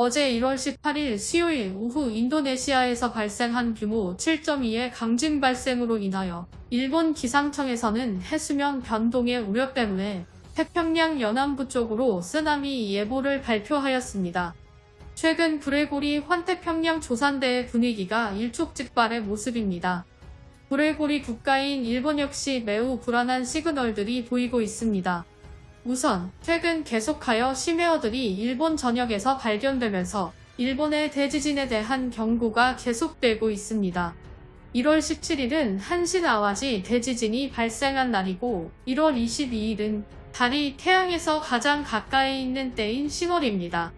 어제 1월 18일 수요일 오후 인도네시아에서 발생한 규모 7.2의 강진 발생으로 인하여 일본 기상청에서는 해수면 변동의 우려 때문에 태평양 연안부 쪽으로 쓰나미 예보를 발표하였습니다. 최근 브레고리 환태평양 조산대의 분위기가 일촉즉발의 모습입니다. 브레고리 국가인 일본 역시 매우 불안한 시그널들이 보이고 있습니다. 우선 최근 계속하여 심해어들이 일본 전역에서 발견되면서 일본의 대지진에 대한 경고가 계속되고 있습니다. 1월 17일은 한신 아와지 대지진이 발생한 날이고 1월 22일은 달이 태양에서 가장 가까이 있는 때인 10월입니다.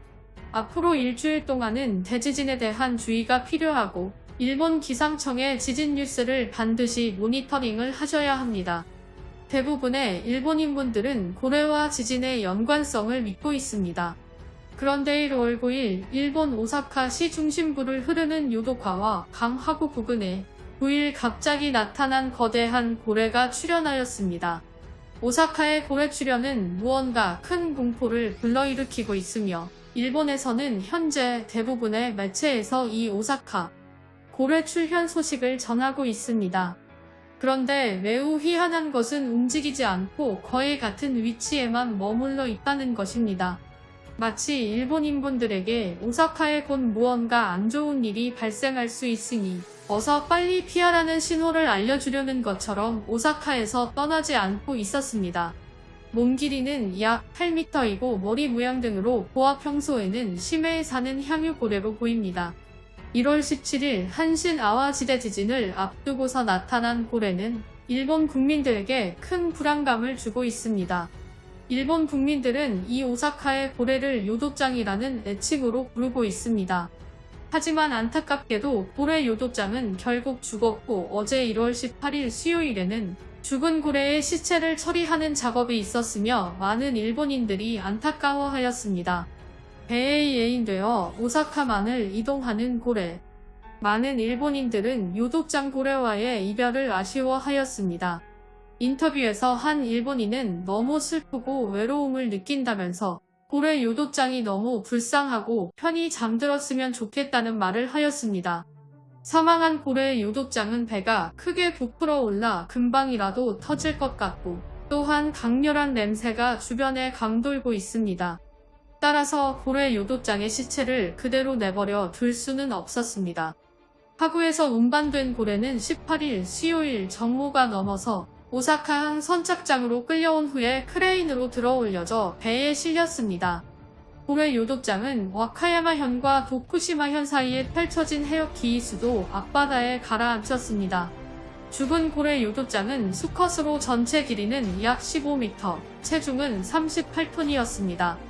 앞으로 일주일 동안은 대지진에 대한 주의가 필요하고 일본 기상청의 지진 뉴스를 반드시 모니터링을 하셔야 합니다. 대부분의 일본인분들은 고래와 지진의 연관성을 믿고 있습니다. 그런데 1월 9일 일본 오사카시 중심부를 흐르는 요도카와 강하구 부근에 9일 갑자기 나타난 거대한 고래가 출현하였습니다. 오사카의 고래 출현은 무언가 큰 공포를 불러일으키고 있으며 일본에서는 현재 대부분의 매체에서 이 오사카 고래 출현 소식을 전하고 있습니다. 그런데 매우 희한한 것은 움직이지 않고 거의 같은 위치에만 머물러 있다는 것입니다. 마치 일본인분들에게 오사카에 곧 무언가 안 좋은 일이 발생할 수 있으니 어서 빨리 피하라는 신호를 알려주려는 것처럼 오사카에서 떠나지 않고 있었습니다. 몸 길이는 약 8m이고 머리 모양 등으로 보아 평소에는 심해에 사는 향유고래로 보입니다. 1월 17일 한신 아와지대 지진을 앞두고서 나타난 고래는 일본 국민들에게 큰 불안감을 주고 있습니다. 일본 국민들은 이 오사카의 고래를 요도짱이라는 애칭으로 부르고 있습니다. 하지만 안타깝게도 고래 요도짱은 결국 죽었고 어제 1월 18일 수요일에는 죽은 고래의 시체를 처리하는 작업이 있었으며 많은 일본인들이 안타까워하였습니다. 배에 예인되어 오사카만을 이동하는 고래. 많은 일본인들은 요독장 고래와의 이별을 아쉬워하였습니다. 인터뷰에서 한 일본인은 너무 슬프고 외로움을 느낀다면서 고래 요독장이 너무 불쌍하고 편히 잠들었으면 좋겠다는 말을 하였습니다. 사망한 고래의 요독장은 배가 크게 부풀어 올라 금방이라도 터질 것 같고 또한 강렬한 냄새가 주변에 강돌고 있습니다. 따라서 고래 요도장의 시체를 그대로 내버려 둘 수는 없었습니다. 하구에서 운반된 고래는 18일 수요일 정모가 넘어서 오사카항 선착장으로 끌려온 후에 크레인으로 들어 올려져 배에 실렸습니다. 고래 요도장은 와카야마현과 도쿠시마현 사이에 펼쳐진 해역 기이수도 앞바다에 가라앉혔습니다. 죽은 고래 요도장은 수컷으로 전체 길이는 약 15m, 체중은 38톤이었습니다.